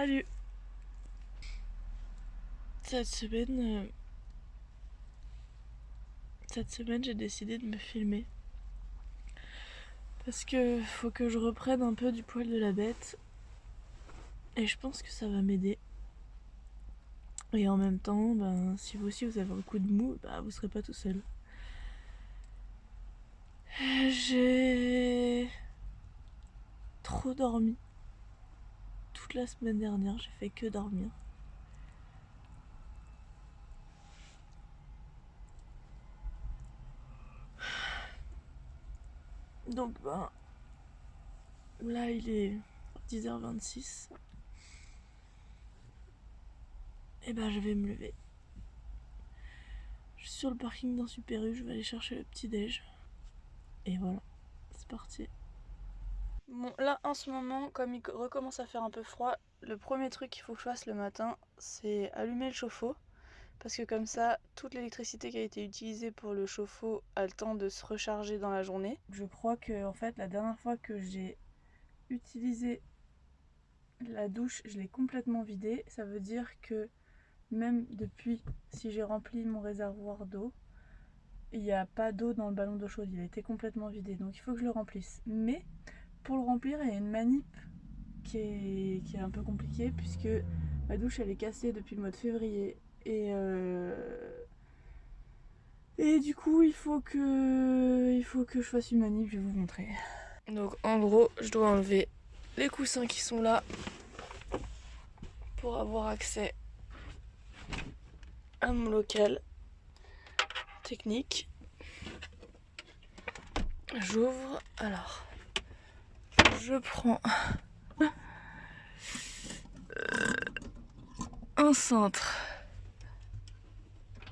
Salut Cette semaine... euh, Cette semaine j'ai décidé de me filmer. Parce que faut que je reprenne un peu du poil de la bête. Et je pense que ça va m'aider. Et en même temps, ben, si vous aussi vous avez un coup de mou, bah, vous serez pas tout seul. J'ai trop dormi. La semaine dernière, j'ai fait que dormir. Donc ben là il est 10h26. Et ben je vais me lever. Je suis sur le parking d'un Super U, je vais aller chercher le petit déj. Et voilà, c'est parti. Là en ce moment, comme il recommence à faire un peu froid, le premier truc qu'il faut que je fasse le matin, c'est allumer le chauffe-eau. Parce que comme ça, toute l'électricité qui a été utilisée pour le chauffe-eau a le temps de se recharger dans la journée. Je crois que en fait, la dernière fois que j'ai utilisé la douche, je l'ai complètement vidée. Ça veut dire que même depuis, si j'ai rempli mon réservoir d'eau, il n'y a pas d'eau dans le ballon d'eau chaude. Il a été complètement vidé. Donc il faut que je le remplisse. Mais pour le remplir, il y a une manip qui est, un peu compliquée puisque ma douche elle est cassée depuis le mois de février. Et euh, et du coup il faut que il faut que je fasse une manip je vais vous montrer. Donc en gros je dois enlever les coussins qui sont là pour avoir accès à mon local technique. J'ouvre alors je prends un cintre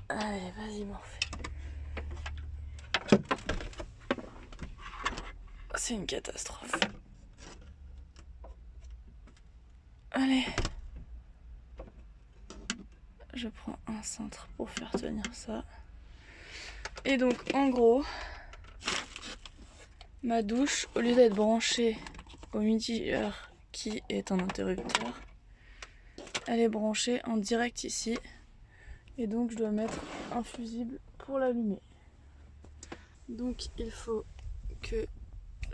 Allez, vas-y, Morphée. C'est une catastrophe. Allez. Je prends un cintre pour faire tenir ça. Et donc, en gros, ma douche, au lieu d'être branchée au mitigeur qui est un interrupteur, elle est branchée en direct ici. Et donc je dois mettre un fusible pour l'allumer. Donc il faut que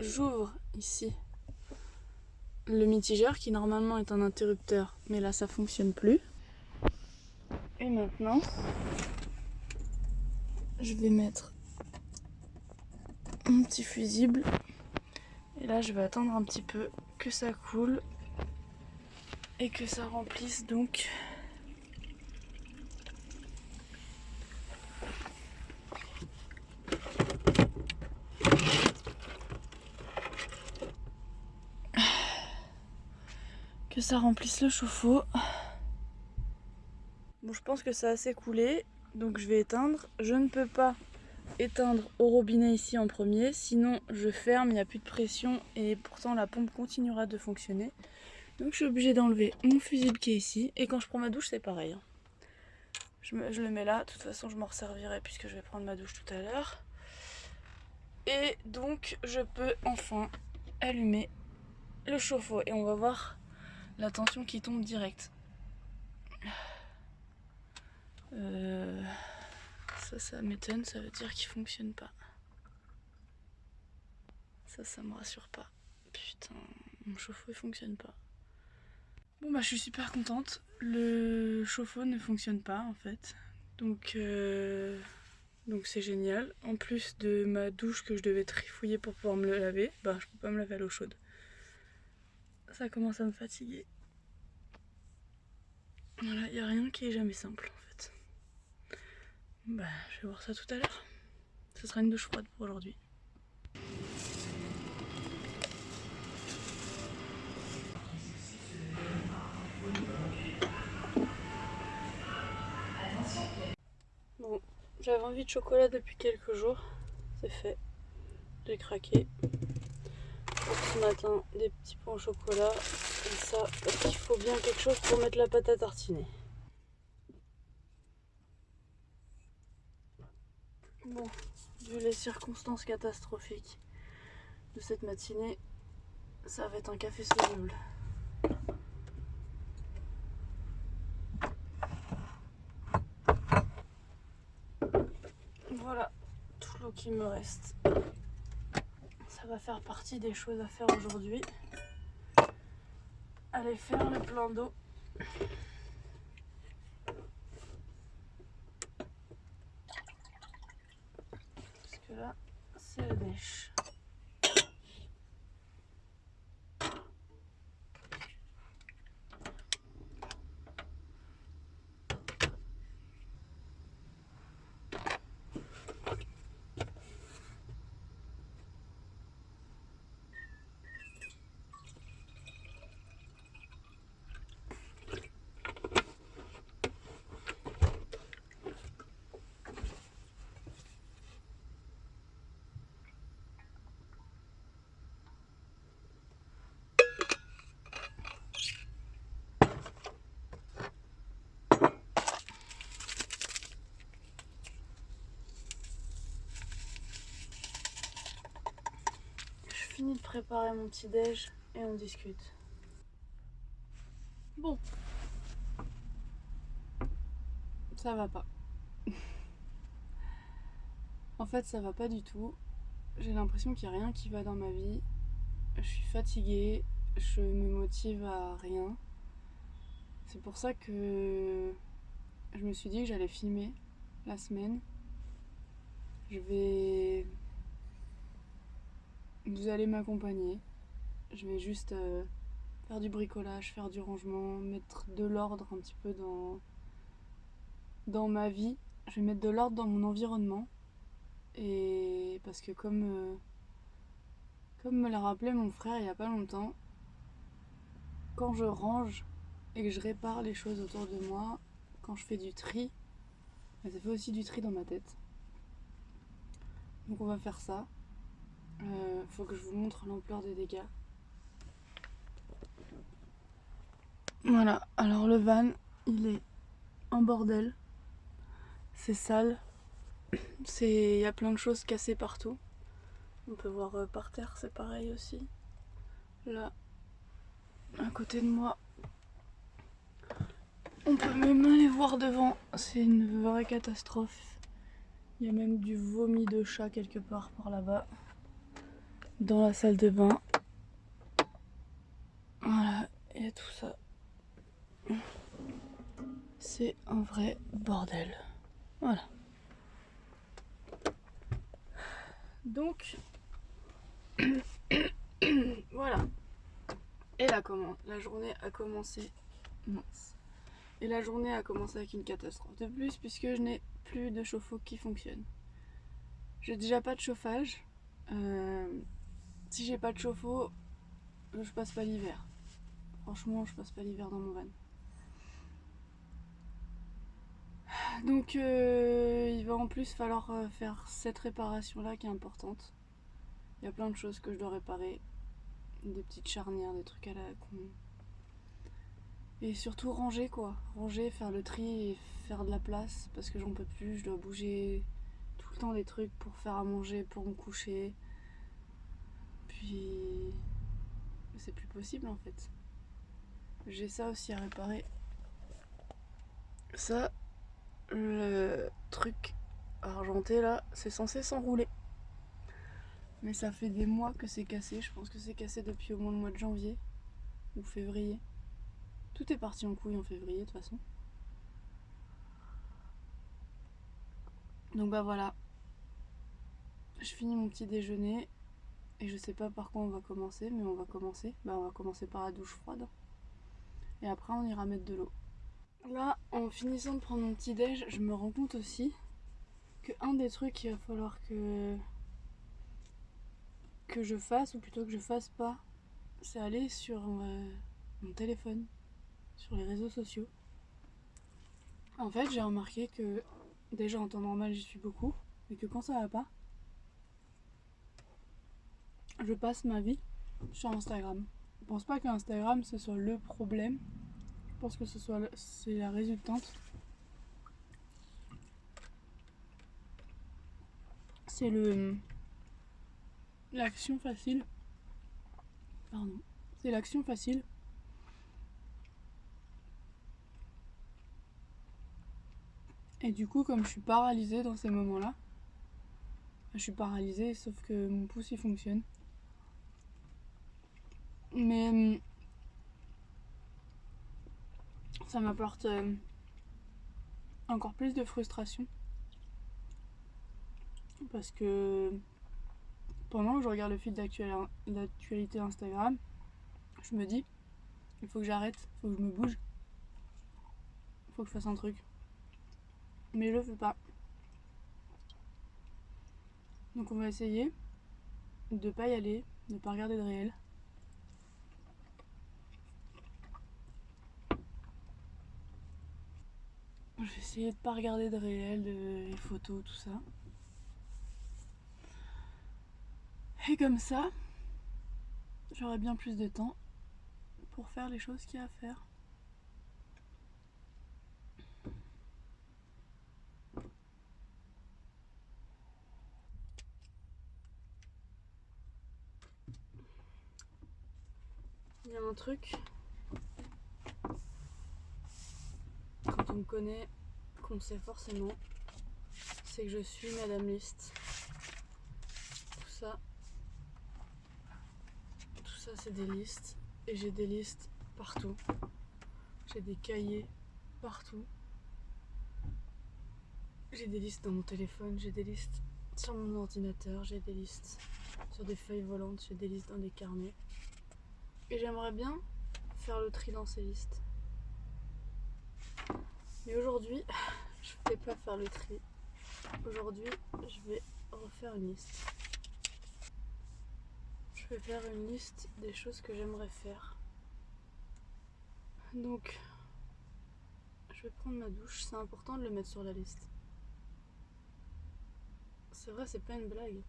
j'ouvre ici le mitigeur qui normalement est un interrupteur mais là ça fonctionne plus. Et maintenant je vais mettre mon petit fusible là je vais attendre un petit peu que ça coule et que ça remplisse donc que ça remplisse le chauffe-eau. Bon, je pense que ça a assez coulé, donc je vais éteindre. Je ne peux pas éteindre au robinet ici en premier, sinon je ferme, il n'y a plus de pression et pourtant la pompe continuera de fonctionner. Donc je suis obligée d'enlever mon fusible qui est ici et quand je prends ma douche c'est pareil. hein. Je, le mets là, de toute façon je m'en resservirai puisque je vais prendre ma douche tout à l'heure. Et donc je peux enfin allumer le chauffe-eau et on va voir la tension qui tombe direct. Euh, ça, ça m'étonne, ça veut dire qu'il fonctionne pas. Ça, ça me rassure pas. Putain, mon chauffe-eau il fonctionne pas. Bon bah je suis super contente. Le chauffe-eau ne fonctionne pas en fait. Donc euh, donc c'est génial. En plus de ma douche que je devais trifouiller pour pouvoir me le laver, bah je peux pas me laver à l'eau chaude. Ça commence à me fatiguer. Voilà, il a rien qui est jamais simple. Bah, je vais voir ça tout à l'heure. Ce sera une douche froide pour aujourd'hui. Bon, j'avais envie de chocolat depuis quelques jours. C'est fait. J'ai craqué. Ce matin, des petits pains au chocolat. Et ça, parce qu'il faut bien quelque chose pour mettre la pâte à tartiner. Bon, vu les circonstances catastrophiques de cette matinée, ça va être un café soluble. Voilà tout l'eau qui me reste. Ça va faire partie des choses à faire aujourd'hui. Aller faire le plein d'eau. De préparer mon petit déj et on discute. Bon. Ça va pas. en fait, ça va pas du tout. J'ai l'impression qu'il n'y a rien qui va dans ma vie. Je suis fatiguée, je me motive à rien. C'est pour ça que je me suis dit que j'allais filmer la semaine. Je vais vous allez m'accompagner. Je vais juste euh, faire du bricolage, faire du rangement, mettre de l'ordre un petit peu dans, dans ma vie. Je vais mettre de l'ordre dans mon environnement. Et parce que comme, euh, comme me l'a rappelé mon frère il n'y a pas longtemps, quand je range et que je répare les choses autour de moi, quand je fais du tri, ça fait aussi du tri dans ma tête. Donc on va faire ça. Euh, faut que je vous montre l'ampleur des dégâts. Voilà, alors le van, il est en bordel. C'est sale. Il y a plein de choses cassées partout. On peut voir euh, par terre, c'est pareil aussi. Là, à côté de moi, on peut même aller voir devant. C'est une vraie catastrophe. Il y a même du vomi de chat quelque part par là-bas dans la salle de bain. Voilà, et tout ça. C'est un vrai bordel. Voilà. Donc, voilà. Et comment La journée a commencé. Mince. Et la journée a commencé avec une catastrophe de plus, puisque je n'ai plus de chauffe-eau qui fonctionne. J'ai déjà pas de chauffage. Euh, si j'ai pas de chauffe-eau, je passe pas l'hiver. Franchement, je passe pas l'hiver dans mon van. Donc euh, il va en plus falloir euh, faire cette réparation là qui est importante. Il y a plein de choses que je dois réparer. Des petites charnières, des trucs à la con. Et surtout ranger quoi. Ranger, faire le tri et faire de la place parce que j'en peux plus. Je dois bouger tout le temps des trucs pour faire à manger, pour me coucher. Puis c'est plus possible en fait. J'ai ça aussi à réparer. Ça, le truc argenté là, c'est censé s'enrouler. Mais ça fait des mois que c'est cassé. Je pense que c'est cassé depuis au moins le mois de janvier ou février. Tout est parti en couille en février de toute façon. Donc bah voilà. Je finis mon petit déjeuner et je sais pas par quoi on va commencer, mais on va commencer. Bah, on va commencer par la douche froide. Et après, on ira mettre de l'eau. Là, en finissant de prendre mon petit déj, je me rends compte aussi que un des trucs qu'il va falloir que que je fasse, ou plutôt que je fasse pas, c'est aller sur euh, mon téléphone, sur les réseaux sociaux. En fait, j'ai remarqué que déjà en temps normal, j'y suis beaucoup, mais que quand ça va pas, je passe ma vie sur Instagram. Je pense pas que Instagram ce soit le problème. Je pense que ce soit c'est la résultante. C'est le l'action facile. Pardon. C'est l'action facile. Et du coup, comme je suis paralysée dans ces moments-là, Je suis paralysée, sauf que mon pouce il fonctionne. Mais hum, ça m'apporte euh, encore plus de frustration. Parce que pendant que je regarde le fil d'actualité Instagram, je me dis, il faut que j'arrête, il faut que je me bouge, il faut que je fasse un truc. Mais je le fais pas. Donc on va essayer de pas y aller, de pas regarder de réel. Je vais essayer de pas regarder de réel, les photos, tout ça. Et comme ça, j'aurai bien plus de temps pour faire les choses qu'il y a à faire. Il y a un truc, quand on me connaît, qu'on sait forcément, c'est que je suis Madame Liste. Tout ça, tout ça c'est des listes. Et j'ai des listes partout. J'ai des cahiers partout. J'ai des listes dans mon téléphone, j'ai des listes sur mon ordinateur, j'ai des listes sur des feuilles volantes, j'ai des listes dans des carnets. Et j'aimerais bien faire le tri dans ces listes. Mais aujourd'hui, je ne vais pas faire le tri. Aujourd'hui, je vais refaire une liste. Je vais faire une liste des choses que j'aimerais faire. Donc, je vais prendre ma douche. C'est important de le mettre sur la liste. C'est vrai, c'est pas une blague.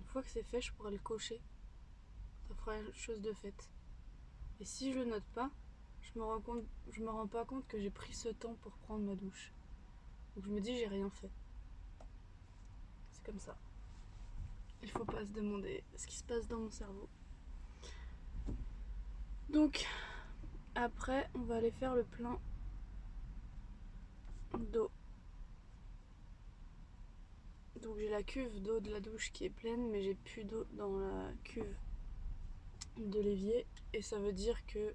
Une fois que c'est fait, je pourrais le cocher ça fera une chose de faite. Et si je le note pas, je me rends, compte, je me rends pas compte que j'ai pris ce temps pour prendre ma douche. Donc je me dis j'ai rien fait. C'est comme ça. Il faut pas se demander ce qui se passe dans mon cerveau. Donc après on va aller faire le plein d'eau. Donc j'ai la cuve d'eau de la douche qui est pleine mais j'ai plus d'eau dans la cuve de l'évier et ça veut dire que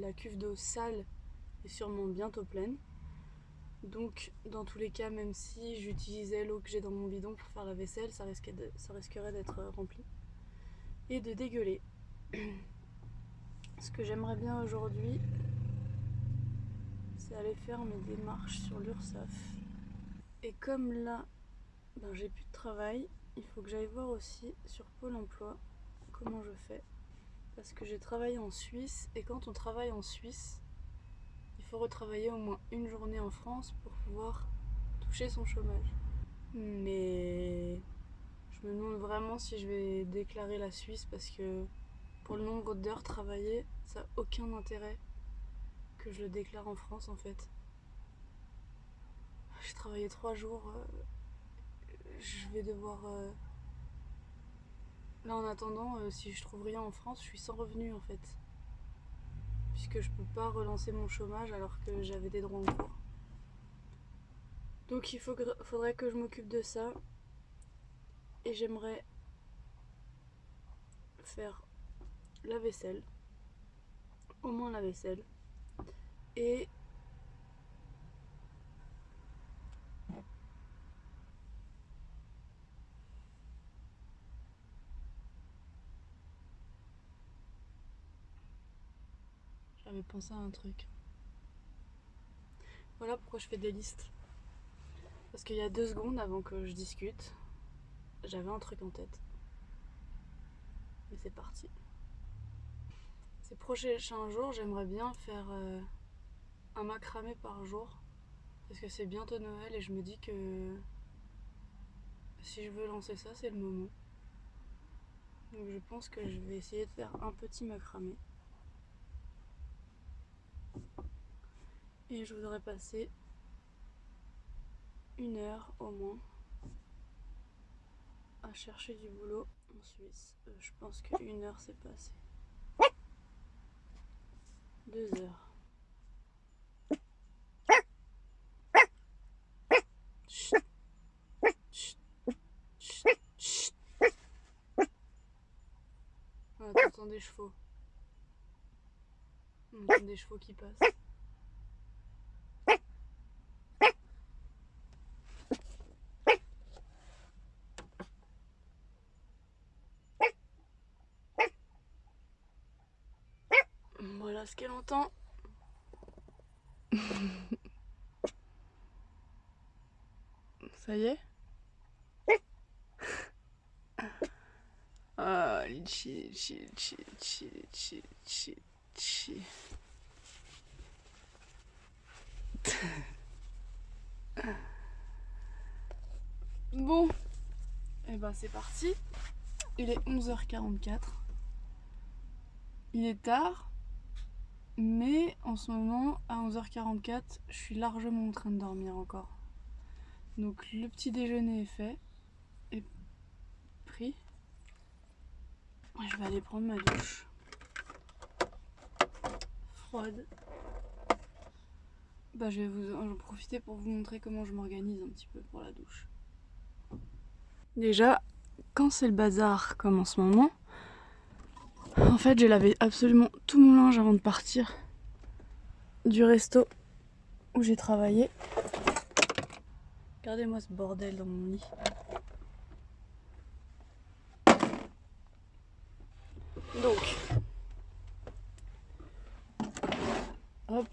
la cuve d'eau sale est sûrement bientôt pleine. Donc dans tous les cas, même si j'utilisais l'eau que j'ai dans mon bidon pour faire la vaisselle, ça, risquerait d'être rempli et de dégueuler. Ce que j'aimerais bien aujourd'hui, c'est aller faire mes démarches sur l'URSSAF. Et comme là, ben, j'ai plus de travail, il faut que j'aille voir aussi sur Pôle emploi comment je fais parce que j'ai travaillé en Suisse et quand on travaille en Suisse, il faut retravailler au moins une journée en France pour pouvoir toucher son chômage. Mais je me demande vraiment si je vais déclarer la Suisse parce que pour le nombre d'heures travaillées, ça n'a aucun intérêt que je le déclare en France en fait. J'ai travaillé trois jours, euh, je vais devoir euh, Là en attendant, euh, si je trouve rien en France, je suis sans revenu en fait. Puisque je peux pas relancer mon chômage alors que j'avais des droits en cours. Donc il faudrait que je m'occupe de ça. Et j'aimerais faire la vaisselle. Au moins la vaisselle. Et J'avais pensé à un truc. Voilà pourquoi je fais des listes. Parce qu'il y a deux secondes avant que je discute, j'avais un truc en tête. Mais c'est parti. Ces prochains jours, j'aimerais bien faire euh, un macramé par jour. Parce que c'est bientôt Noël et je me dis que si je veux lancer ça, c'est le moment. Donc je pense que je vais essayer de faire un petit macramé et je voudrais passer une heure au moins à chercher du boulot en Suisse. Euh, je pense qu'une heure c'est pas assez. Deux heures. Chut. Des chevaux. On entend des chevaux qui passent. Voilà ce qu'elle entend. Ça y est Ah, litchi, litchi, litchi, litchi, litchi, litchi, Bon, et ben c'est parti. Il est 11h44. Il est tard, mais en ce moment, à 11h44, je suis largement en train de dormir encore. Donc le petit déjeuner est fait et pris. Je vais aller prendre ma douche. Froide. Bah je vais vous en profiter pour vous montrer comment je m'organise un petit peu pour la douche. Déjà, quand c'est le bazar comme en ce moment, en fait j'ai lavé absolument tout mon linge avant de partir du resto où j'ai travaillé. Regardez-moi ce bordel dans mon lit. Donc, hop,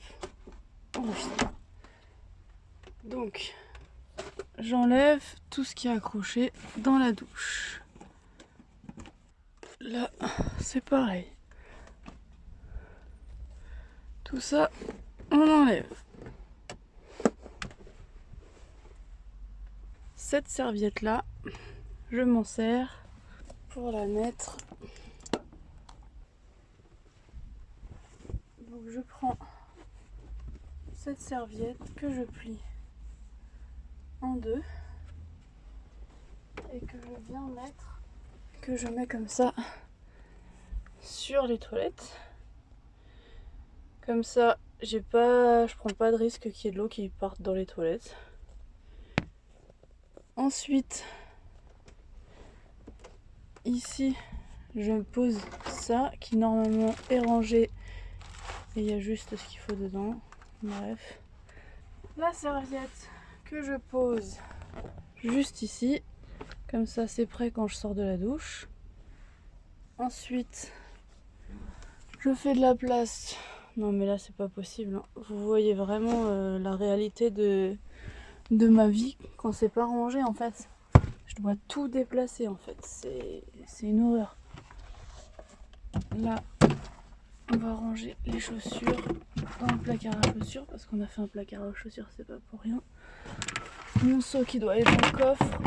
Donc, j'enlève tout ce qui est accroché dans la douche. Là, c'est pareil. Tout ça, on enlève. Cette serviette là, je m'en sers pour la mettre je prends cette serviette que je plie en deux et que je viens mettre, que je mets comme ça sur les toilettes. Comme ça, j'ai pas, je prends pas de risque qu'il y ait de l'eau qui parte dans les toilettes. Ensuite, ici, je pose ça qui normalement est rangé et il y a juste ce qu'il faut dedans. Bref. La serviette que je pose juste ici. Comme ça c'est prêt quand je sors de la douche. Ensuite, je fais de la place. Non mais là c'est pas possible. Hein. Vous voyez vraiment euh, la réalité de, de ma vie quand c'est pas rangé en fait. Je dois tout déplacer en fait. C'est une horreur. Là, on va ranger les chaussures dans le placard à chaussures parce qu'on a fait un placard à chaussures, c'est pas pour rien. Mon seau qui doit être dans le coffre.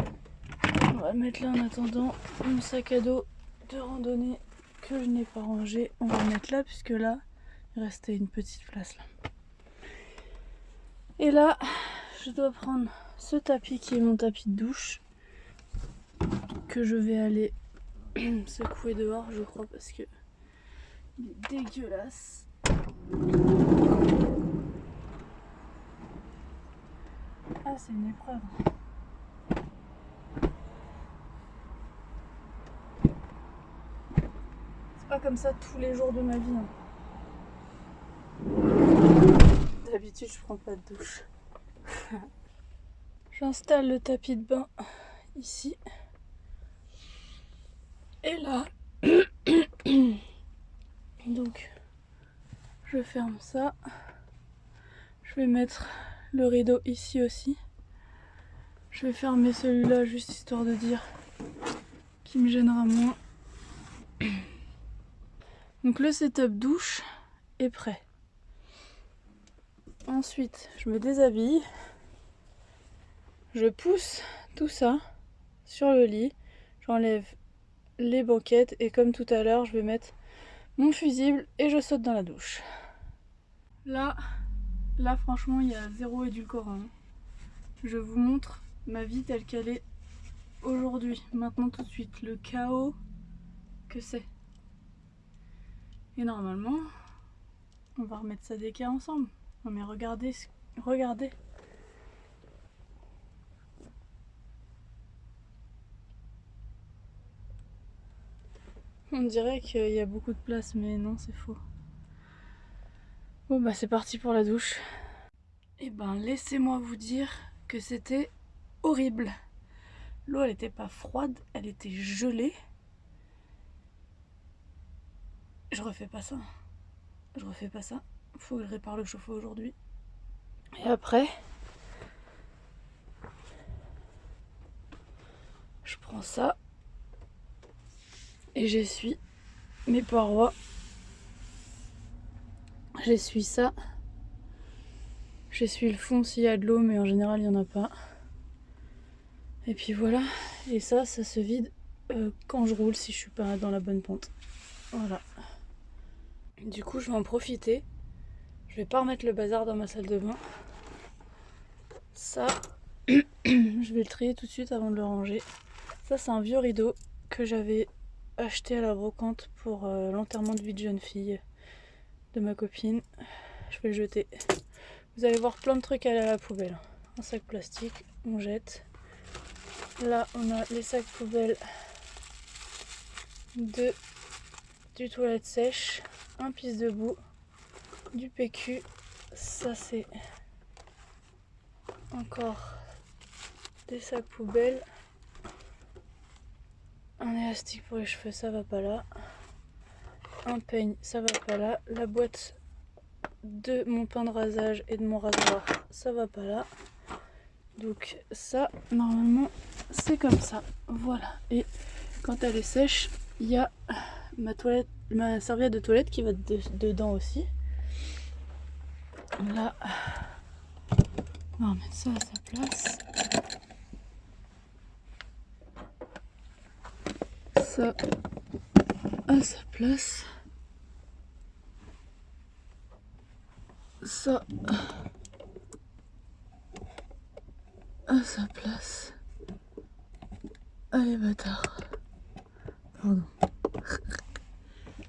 On va le mettre là en attendant. Mon sac à dos de randonnée que je n'ai pas rangé, on va le mettre là puisque là, il restait une petite place là. Et là, je dois prendre ce tapis qui est mon tapis de douche que je vais aller secouer dehors je crois parce que il est dégueulasse. C'est une épreuve. C'est pas comme ça tous les jours de ma vie. Hein. D'habitude, je prends pas de douche. J'installe le tapis de bain ici. Et là, Donc, je ferme ça. Je vais mettre le rideau ici aussi. Je vais fermer celui-là juste histoire de dire qu'il me gênera moins. Donc le setup douche est prêt. Ensuite, je me déshabille. Je pousse tout ça sur le lit. J'enlève les banquettes et comme tout à l'heure, je vais mettre mon fusible et je saute dans la douche. Là, là franchement il y a zéro édulcorant. Je vous montre ma vie telle qu'elle est aujourd'hui, maintenant tout de suite, le chaos que c'est. Et normalement, on va remettre ça d'équerre ensemble. Non mais regardez, regardez. On dirait qu'il y a beaucoup de place, mais non, c'est faux. Bon bah c'est parti pour la douche. Et eh ben laissez-moi vous dire que c'était horrible. L'eau elle était pas froide, elle était gelée. Je refais pas ça. Je refais pas ça. Faut que je répare le chauffe-eau aujourd'hui. Et après, je prends ça et j'essuie mes parois. J'essuie ça. J'essuie le fond s'il y a de l'eau, mais en général il n'y en a pas. Et puis voilà. Et ça, ça se vide euh, quand je roule si je suis pas dans la bonne pente. Voilà. Du coup, je vais en profiter. Je vais pas remettre le bazar dans ma salle de bain. Ça, je vais le trier tout de suite avant de le ranger. Ça, c'est un vieux rideau que j'avais acheté à la brocante pour euh, l'enterrement de vie de jeune fille de ma copine. Je vais le jeter. Vous allez voir plein de trucs à la poubelle. Un sac plastique, on jette. Là, on a les sacs poubelles de du toilette sèche, un pisse debout, du PQ. Ça, c'est encore des sacs poubelles. Un élastique pour les cheveux, ça va pas là. Un peigne, ça va pas là. La boîte de mon pain de rasage et de mon rasoir, ça va pas là. Donc ça, normalement, c'est comme ça. Voilà. Et quand elle est sèche, il y a ma serviette de toilette qui va dedans aussi. Là, on va remettre ça à sa place. Ça à sa place. Ça sa place. Allez bâtard. Pardon.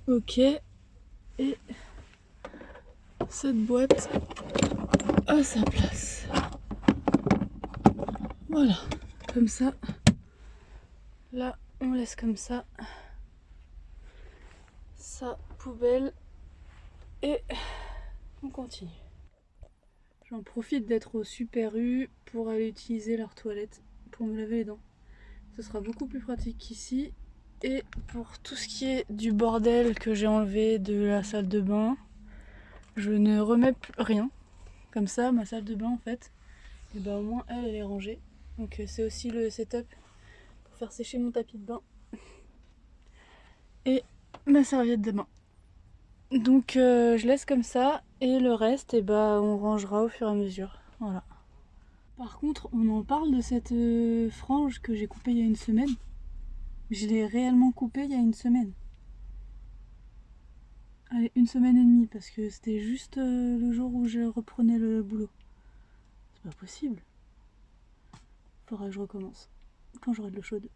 ok. Et cette boîte à sa place. Voilà, comme ça. Là, on laisse comme ça. Sa poubelle. Et on continue. J'en profite d'être au Super U pour aller utiliser leur toilette pour me laver les dents. Ce sera beaucoup plus pratique qu'ici. Et pour tout ce qui est du bordel que j'ai enlevé de la salle de bain, je ne remets plus rien. Comme ça, ma salle de bain en fait, et eh ben au moins elle, elle est rangée. Donc euh, c'est aussi le setup pour faire sécher mon tapis de bain. Et ma serviette de bain. Donc euh, je laisse comme ça et le reste, et eh ben, on rangera au fur et à mesure. Voilà. Par contre, on en parle de cette euh, frange que j'ai coupée il y a une semaine. Je l'ai réellement coupée il y a une semaine. Allez, une semaine et demie, parce que c'était juste euh, le jour où je reprenais le boulot. C'est pas possible. Faudra que je recommence. Quand j'aurai de l'eau chaude.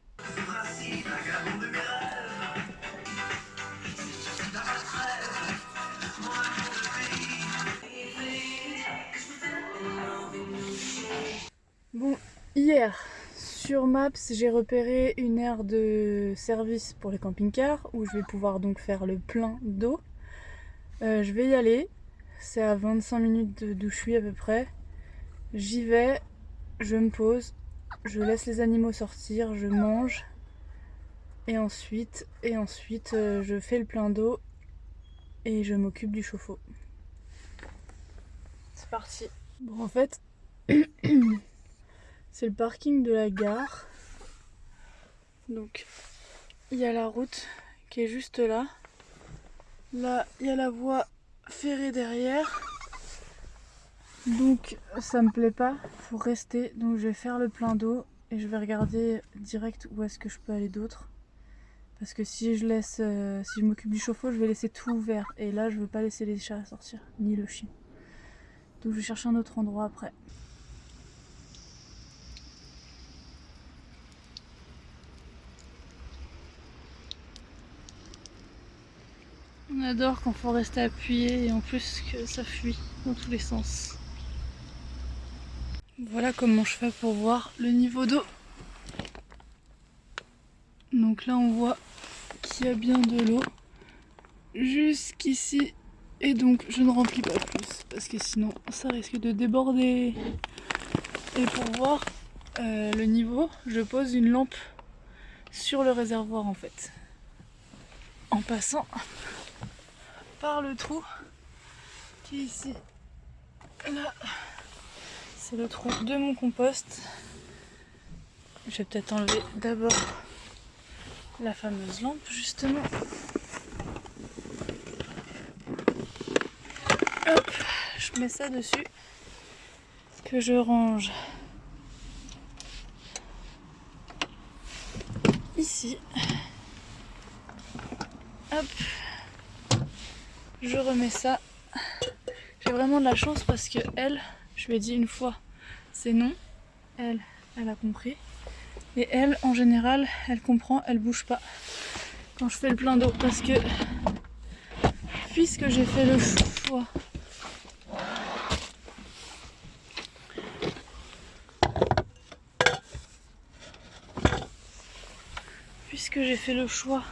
Bon, hier, sur Maps, j'ai repéré une aire de service pour les camping-cars où je vais pouvoir donc faire le plein d'eau. Euh, je vais y aller. C'est à 25 minutes d'où je suis à peu près. J'y vais, je me pose, je laisse les animaux sortir, je mange. Et ensuite, et ensuite euh, je fais le plein d'eau et je m'occupe du chauffe-eau. C'est parti. Bon en fait, c'est le parking de la gare. Donc il y a la route qui est juste là. Là, il y a la voie ferrée derrière. Donc ça me plaît pas, faut rester. Donc je vais faire le plein d'eau et je vais regarder direct où est-ce que je peux aller d'autre. Parce que si je laisse, euh, si je m'occupe du chauffe-eau, je vais laisser tout ouvert. Et là, je veux pas laisser les chats sortir, ni le chien. Donc je vais chercher un autre endroit après. On adore quand faut rester appuyé et en plus que ça fuit dans tous les sens. Voilà comment je fais pour voir le niveau d'eau. Donc là on voit qu'il y a bien de l'eau jusqu'ici. Et donc je ne remplis pas plus parce que sinon ça risque de déborder. Et pour voir euh, le niveau, je pose une lampe sur le réservoir en fait. En passant par le trou qui est ici. Là, c'est le trou de mon compost. Je vais peut-être enlever d'abord la fameuse lampe justement. Je mets ça dessus que je range ici. Hop, je remets ça. J'ai vraiment de la chance parce que elle, je lui ai dit une fois, c'est non. Elle, elle a compris. Et elle, en général, elle comprend, elle bouge pas quand je fais le plein d'eau parce que puisque j'ai fait le choix puisque j'ai fait le choix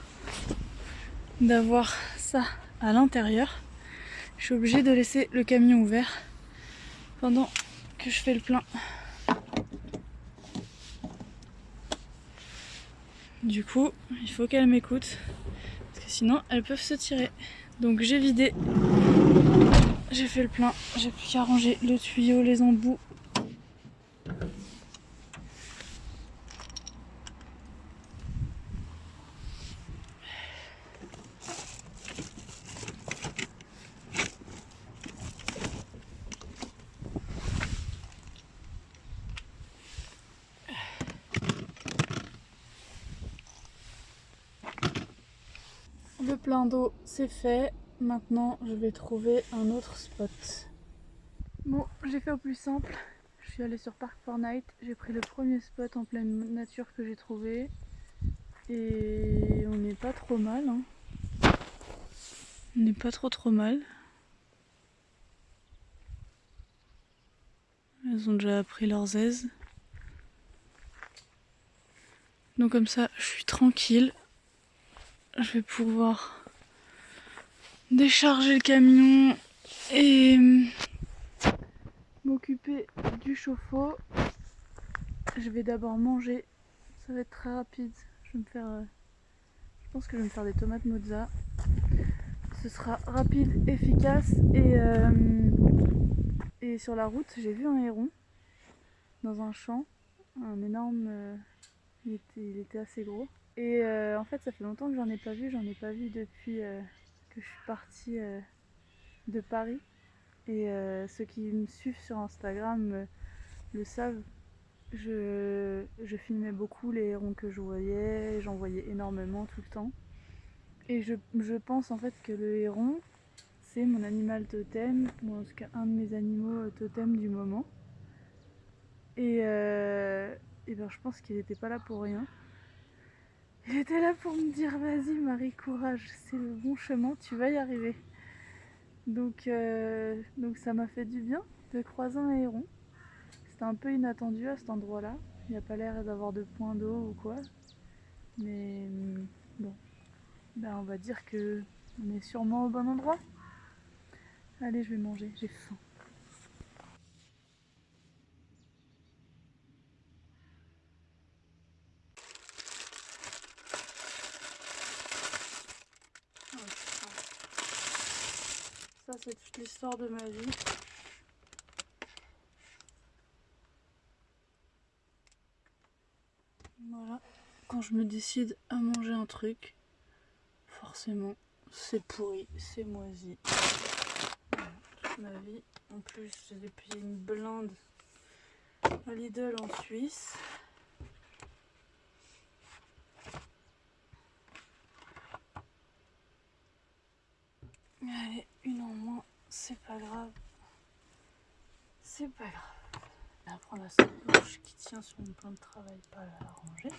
d'avoir ça à l'intérieur, je suis obligée de laisser le camion ouvert pendant que je fais le plein. Du coup, il faut qu'elles m'écoutent parce que sinon elles peuvent se tirer. Donc j'ai vidé, j'ai fait le plein, j'ai plus qu'à ranger le tuyau, les embouts Le plein c'est fait. Maintenant je vais trouver un autre spot. Bon, j'ai fait au plus simple. Je suis allée sur Park Fortnite. J'ai pris le premier spot en pleine nature que j'ai trouvé. Et on n'est pas trop mal. Hein. On n'est pas trop trop mal. Elles ont déjà pris leurs aises. Donc comme ça, je suis tranquille je vais pouvoir décharger le camion et m'occuper du chauffe-eau. Je vais d'abord manger, ça va être très rapide. Je vais me faire, euh, je pense que je vais me faire des tomates mozza. Ce sera rapide, efficace et, euh, et sur la route j'ai vu un héron dans un champ, un énorme, euh, il était assez gros. Et euh, en fait, ça fait longtemps que j'en ai pas vu. J'en ai pas vu depuis euh, que je suis partie euh, de Paris. Et ceux qui me suivent sur Instagram le savent. Je, je, filmais beaucoup les hérons que je voyais. J'en voyais énormément tout le temps. Et je, je, pense en fait que le héron, c'est mon animal totem, ou en tout cas un de mes animaux totem du moment. Et, et ben, je pense qu'il n'était pas là pour rien. Il était là pour me dire vas-y Marie, courage, c'est le bon chemin, tu vas y arriver. Donc, euh, ça m'a fait du bien de croiser un héron. C'était un peu inattendu à cet endroit-là. Il n'y a pas l'air d'avoir de point d'eau ou quoi. Mais bon, ben, on va dire que on est sûrement au bon endroit. Allez, je vais manger, j'ai faim. C'est toute l'histoire de ma vie. Voilà, quand je me décide à manger un truc, forcément c'est pourri, c'est moisi. toute ma vie. En plus, j'ai payé une blinde à Lidl en Suisse. Allez, une en moins, c'est pas grave. C'est pas grave. Va prendre la sacoche qui tient sur mon plan de travail, pas la ranger.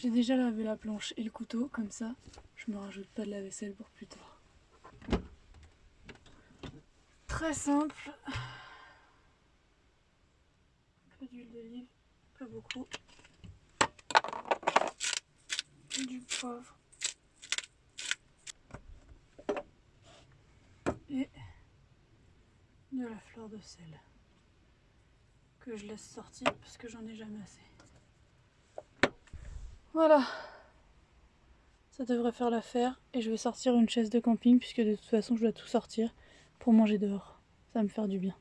J'ai déjà lavé la planche et le couteau, comme ça je me rajoute pas de la vaisselle pour plus tard. Très simple. Un peu d'huile d'olive, pas beaucoup. Du poivre. Et de la fleur de sel que je laisse sortir parce que j'en ai jamais assez. Voilà. Ça devrait faire l'affaire. Et je vais sortir une chaise de camping puisque de toute façon je dois tout sortir pour manger dehors. Ça va me faire du bien.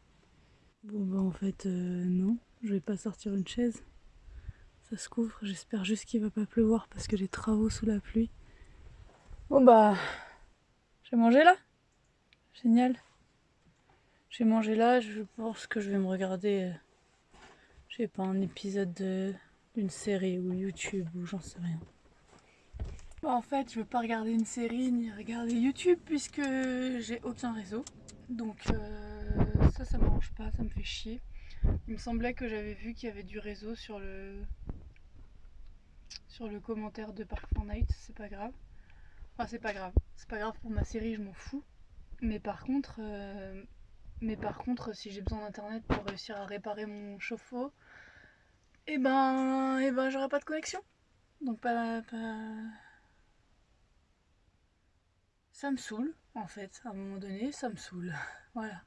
Bon bah en fait euh, non, je vais pas sortir une chaise. Ça se couvre. J'espère juste qu'il va pas pleuvoir parce que j'ai travaux sous la pluie. Bon bah, j'ai mangé là. Génial. J'ai mangé là. Je pense que je vais me regarder, euh, je sais pas, un épisode de une série ou YouTube ou j'en sais rien. en fait, je veux pas regarder une série ni regarder YouTube puisque j'ai aucun réseau. Donc euh, ça, ça m'arrange pas, ça me fait chier. Il me semblait que j'avais vu qu'il y avait du réseau sur le sur le commentaire de Park Fortnite, c'est pas grave. Enfin, c'est pas grave. C'est pas grave pour ma série, je m'en fous. Mais par contre, euh, mais par contre, si j'ai besoin d'internet pour réussir à réparer mon chauffe-eau, et eh ben, et eh ben j'aurai pas de connexion. Donc pas, Ça me saoule, en fait. À un moment donné, ça me saoule. Voilà.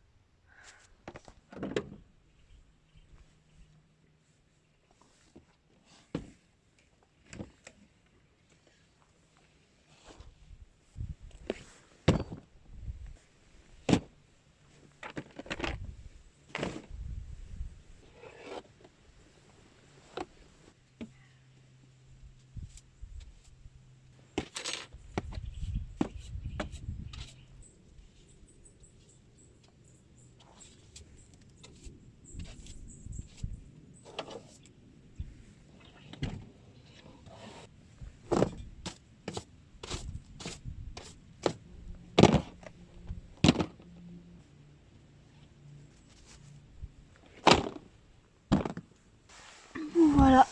Voilà.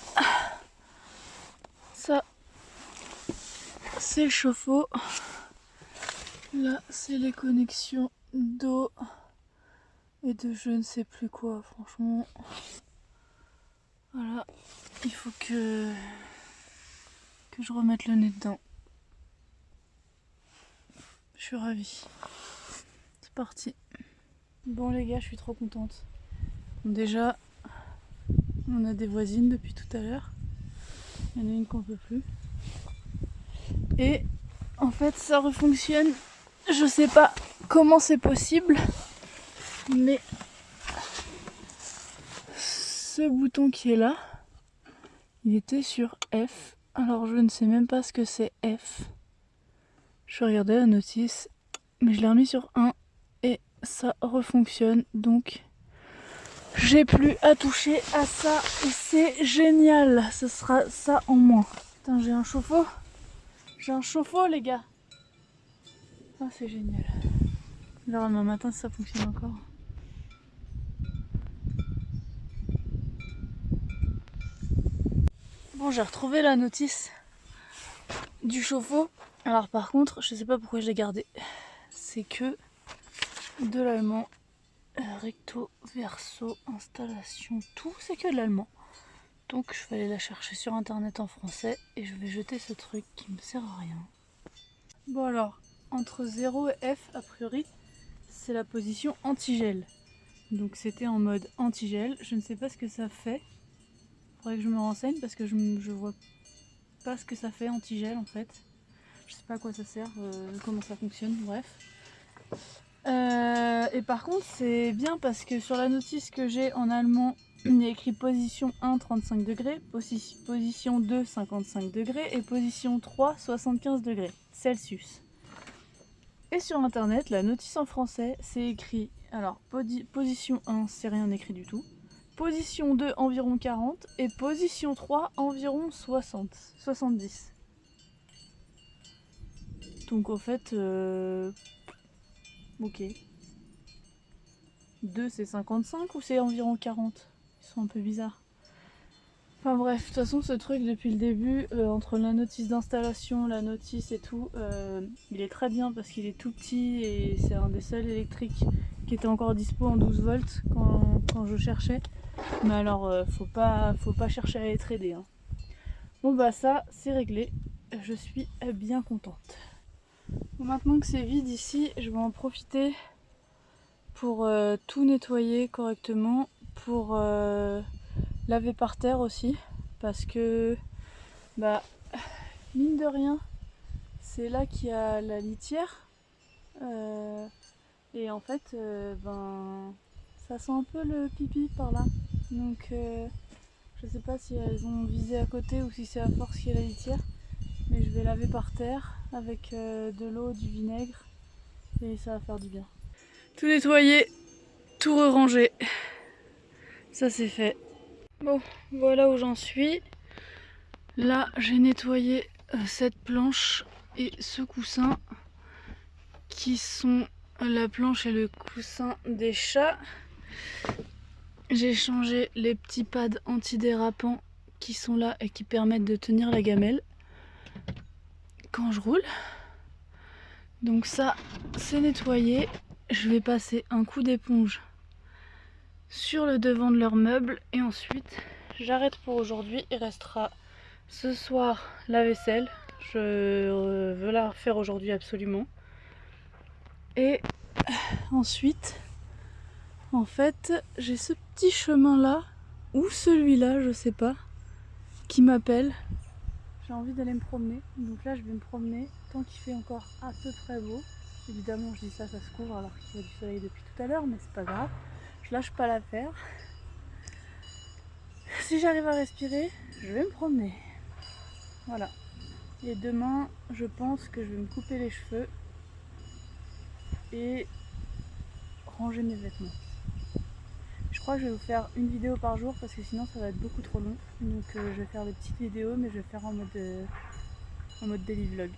Ça, c'est le chauffe-eau. Là, c'est les connexions d'eau et de je ne sais plus quoi, franchement. Voilà, il faut que, que je remette le nez dedans. Je suis ravie. C'est parti. Bon les gars, je suis trop contente. Déjà, on a des voisines depuis tout à l'heure. Il y en a une qu'on peut plus. Et en fait ça refonctionne. Je sais pas comment c'est possible. Mais ce bouton qui est là, il était sur F. Alors je ne sais même pas ce que c'est F. Je regardais la notice, mais je l'ai remis sur 1 et ça refonctionne. Donc j'ai plus à toucher à ça et c'est génial. Ce sera ça en moins. Putain, j'ai un chauffe-eau. J'ai un chauffe-eau, les gars. Ah, c'est génial. Alors, demain matin, ça fonctionne encore. Bon, j'ai retrouvé la notice du chauffe-eau. Alors, par contre, je sais pas pourquoi je l'ai gardé. C'est que de l'allemand recto, verso, installation, tout, c'est que de l'allemand. Donc je vais aller la chercher sur internet en français et je vais jeter ce truc qui me sert à rien. Bon alors, entre 0 et F, a priori, c'est la position anti-gel. Donc c'était en mode anti-gel. Je ne sais pas ce que ça fait. Faudrait que je me renseigne parce que je, je vois pas ce que ça fait anti-gel en fait. Je sais pas à quoi ça sert, euh, comment ça fonctionne, bref. Euh, et par contre c'est bien parce que sur la notice que j'ai en allemand il y a écrit position 1 35 degrés, position 2 55 degrés et position 3 75 degrés Celsius. Et sur internet la notice en français c'est écrit, alors position 1 c'est rien écrit du tout, position 2 environ 40 et position 3 environ 60, 70. Donc en fait, euh, Ok. 2 c'est 55 ou c'est environ 40 Ils sont un peu bizarres. Enfin bref, de toute façon ce truc depuis le début, euh, entre la notice d'installation, la notice et tout, euh, il est très bien parce qu'il est tout petit et c'est un des seuls électriques qui était encore dispo en 12 volts quand, je cherchais. Mais alors euh, faut, pas, faut pas chercher à les trader. Hein. Bon bah ça c'est réglé, je suis bien contente. Maintenant que c'est vide ici, je vais en profiter pour tout nettoyer correctement, pour laver par terre aussi parce que bah mine de rien c'est là qu'il y a la litière euh, et en fait euh, ben ça sent un peu le pipi par là. Donc euh, je sais pas si elles ont visé à côté ou si c'est à force qu'il y a la litière mais je vais laver par terre avec de l'eau, du vinaigre et ça va faire du bien. Tout nettoyer, tout ranger, ça c'est fait. Bon, voilà où j'en suis. Là, j'ai nettoyé euh, cette planche et ce coussin qui sont la planche et le coussin des chats. J'ai changé les petits pads antidérapants qui sont là et qui permettent de tenir la gamelle quand je roule. Donc ça, c'est nettoyé. Je vais passer un coup d'éponge sur le devant de leurs meubles et ensuite j'arrête pour aujourd'hui. Il restera ce soir la vaisselle. Je euh, veux la refaire aujourd'hui absolument. Et ensuite, en fait, j'ai ce petit chemin là, ou celui-là, je sais pas, qui m'appelle. J'ai envie d'aller me promener. Donc là, je vais me promener tant qu'il fait encore à peu près beau. Évidemment, je dis ça, ça se couvre alors qu'il y a du soleil depuis tout à l'heure, mais c'est pas grave je lâche pas l'affaire. Si j'arrive à respirer, je vais me promener. Voilà. Et demain, je pense que je vais me couper les cheveux et ranger mes vêtements. Je vais vous faire une vidéo par jour parce que sinon ça va être beaucoup trop long. Donc euh, je vais faire des petites vidéos mais je vais faire en mode, euh, en mode daily vlog.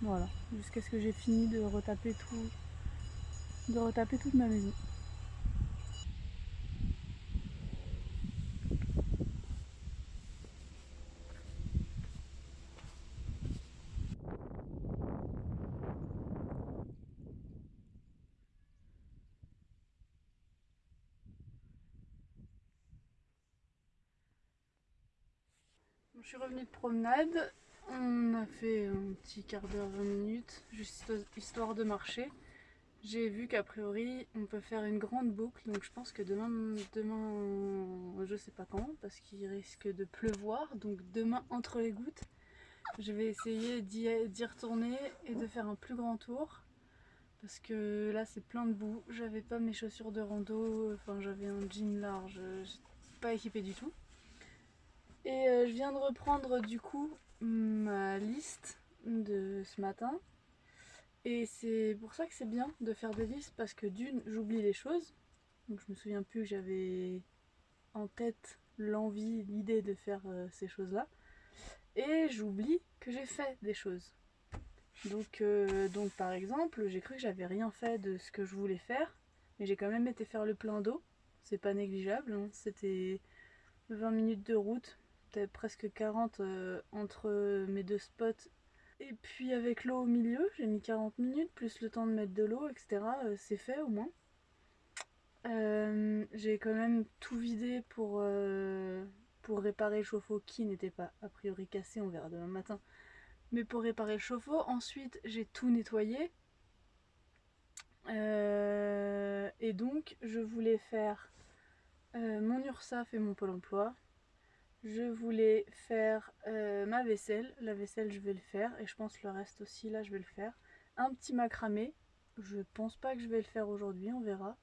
Voilà. Jusqu'à ce que j'ai fini de retaper tout, de retaper toute ma maison. Je suis revenue de promenade, on a fait un petit quart d'heure, 20 minutes, juste histoire de marcher. J'ai vu qu'a priori on peut faire une grande boucle, donc je pense que demain, demain je sais pas quand, parce qu'il risque de pleuvoir, donc demain entre les gouttes, je vais essayer d'y retourner et de faire un plus grand tour. Parce que là c'est plein de boue, j'avais pas mes chaussures de rando, enfin j'avais un jean large, pas équipé du tout. Et euh, je viens de reprendre du coup ma liste de ce matin. Et c'est pour ça que c'est bien de faire des listes parce que d'une, j'oublie les choses. Donc je me souviens plus que j'avais en tête l'envie, l'idée de faire euh, ces choses-là. Et j'oublie que j'ai fait des choses. Donc, euh, donc par exemple, j'ai cru que j'avais rien fait de ce que je voulais faire. Mais j'ai quand même été faire le plein d'eau. C'est pas négligeable. Hein. C'était 20 minutes de route peut-être presque 40 euh, entre mes deux spots. Et puis avec l'eau au milieu, j'ai mis 40 minutes, plus le temps de mettre de l'eau, etc. Euh, c'est fait au moins. Euh, j'ai quand même tout vidé pour, pour réparer le chauffe-eau qui n'était pas a priori cassé, on verra demain matin. Mais pour réparer le chauffe-eau, ensuite j'ai tout nettoyé. et donc je voulais faire mon URSAF et mon Pôle emploi je voulais faire euh, ma vaisselle. La vaisselle, je vais le faire. Et je pense le reste aussi, là, je vais le faire. Un petit macramé. Je pense pas que je vais le faire aujourd'hui, on verra.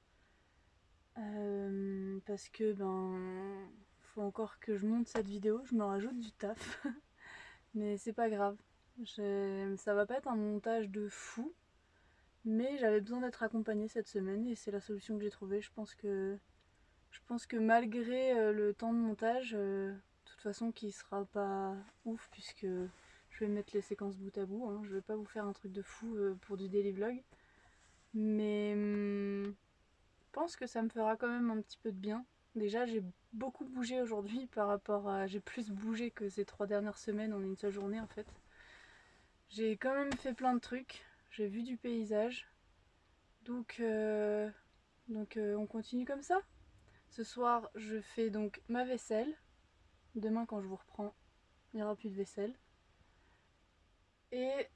Euh, parce que, ben, faut encore que je monte cette vidéo. Je me rajoute du taf. mais c'est pas grave. Ça va pas être un montage de fou. Mais j'avais besoin d'être accompagnée cette semaine et c'est la solution que j'ai trouvée. Je pense que je pense que malgré euh, le temps de montage, euh, de toute façon qui sera pas ouf puisque je vais mettre les séquences bout à bout, hein. je vais pas vous faire un truc de fou euh, pour du daily vlog. Mais hum, je pense que ça me fera quand même un petit peu de bien Déjà, j'ai beaucoup bougé aujourd'hui par rapport à... J'ai plus bougé que ces trois dernières semaines en une seule journée en fait. J'ai quand même fait plein de trucs. J'ai vu du paysage. Donc, donc on continue comme ça? Ce soir, je fais donc ma vaisselle. Demain, quand je vous reprends, il n'y aura plus de vaisselle. Et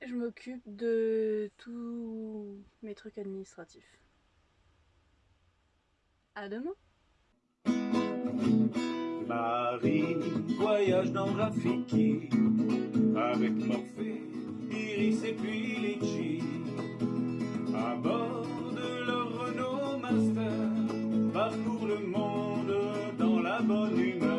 je m'occupe de tous mes trucs administratifs. À demain Marie voyage dans Rafiki avec Morphée, Iris et puis. le monde dans la bonne humeur.